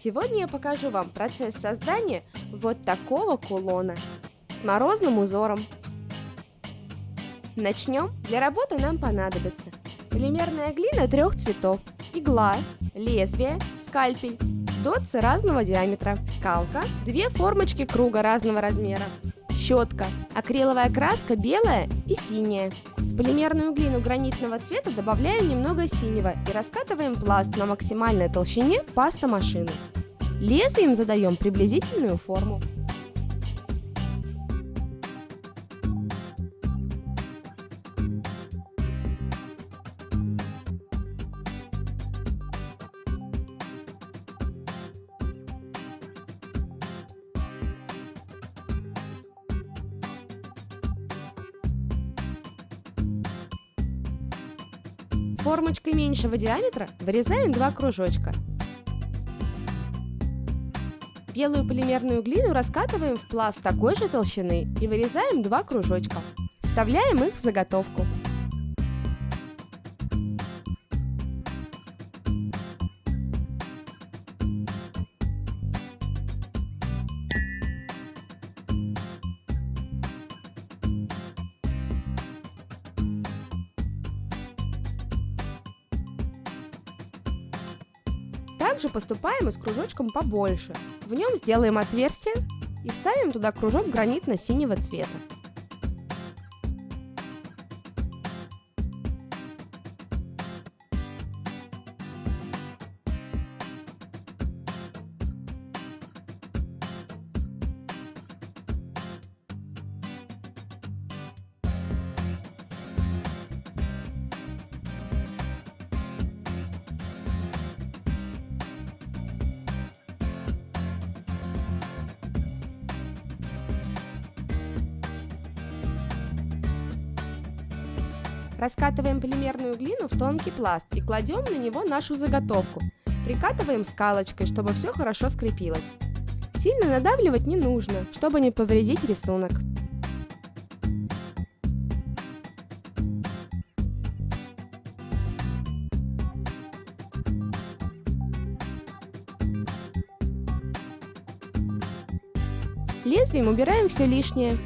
Сегодня я покажу вам процесс создания вот такого кулона с морозным узором. Начнем. Для работы нам понадобится полимерная глина трех цветов, игла, лезвие, скальпель, дотсы разного диаметра, скалка, две формочки круга разного размера, щетка, акриловая краска белая и синяя. Полимерную глину гранитного цвета добавляем немного синего и раскатываем пласт на максимальной толщине паста машины. Лезвием задаем приблизительную форму. Формочкой меньшего диаметра вырезаем два кружочка. Белую полимерную глину раскатываем в пласт такой же толщины и вырезаем два кружочка. Вставляем их в заготовку. Также поступаем и с кружочком побольше. В нем сделаем отверстие и вставим туда кружок гранитно-синего цвета. Раскатываем полимерную глину в тонкий пласт и кладем на него нашу заготовку. Прикатываем скалочкой, чтобы все хорошо скрепилось. Сильно надавливать не нужно, чтобы не повредить рисунок. Лезвием убираем все лишнее.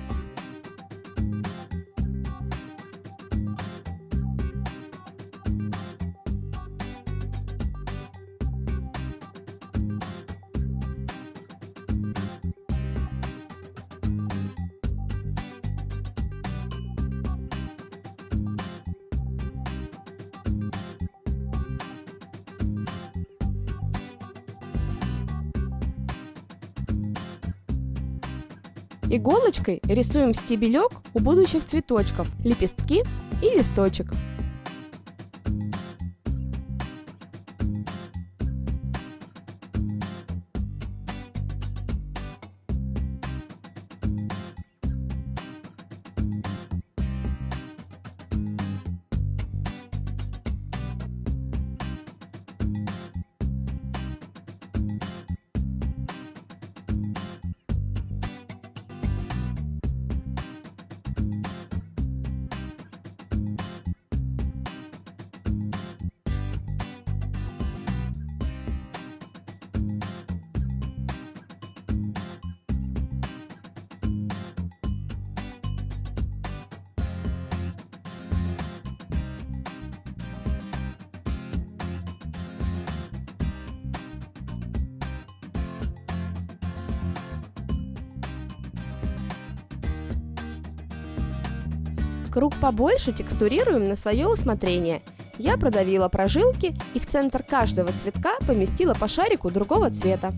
Иголочкой рисуем стебелек у будущих цветочков, лепестки и листочек. Круг побольше текстурируем на свое усмотрение. Я продавила прожилки и в центр каждого цветка поместила по шарику другого цвета.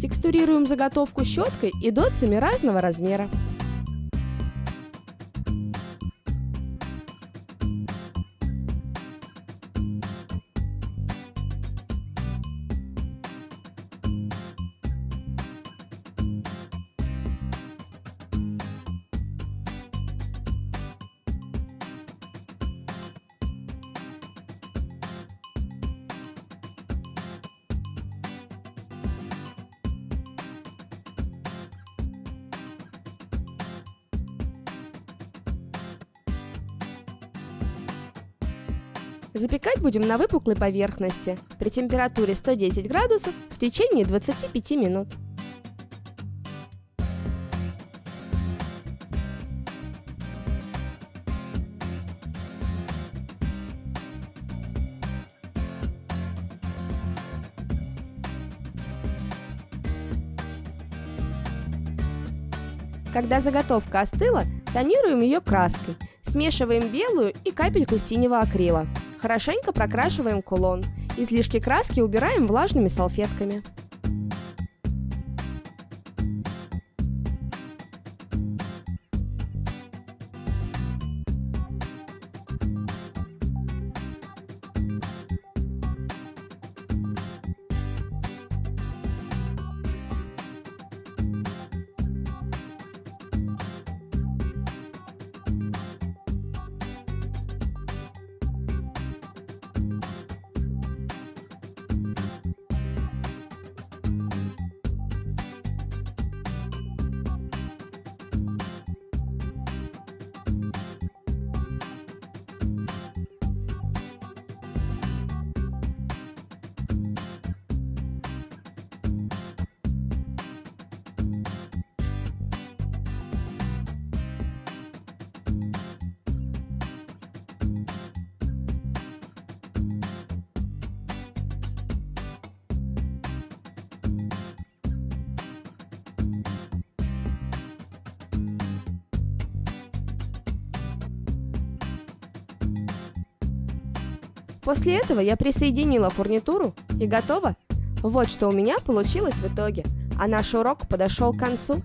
Текстурируем заготовку щеткой и дотсами разного размера. Запекать будем на выпуклой поверхности при температуре 110 градусов в течение 25 минут. Когда заготовка остыла, тонируем ее краской. Смешиваем белую и капельку синего акрила. Хорошенько прокрашиваем кулон. Излишки краски убираем влажными салфетками. После этого я присоединила фурнитуру и готово. Вот что у меня получилось в итоге. А наш урок подошел к концу.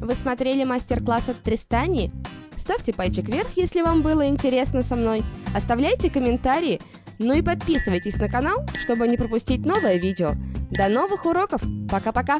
Вы смотрели мастер-класс от Тристании? Ставьте пальчик вверх, если вам было интересно со мной. Оставляйте комментарии. Ну и подписывайтесь на канал, чтобы не пропустить новое видео. До новых уроков. Пока-пока.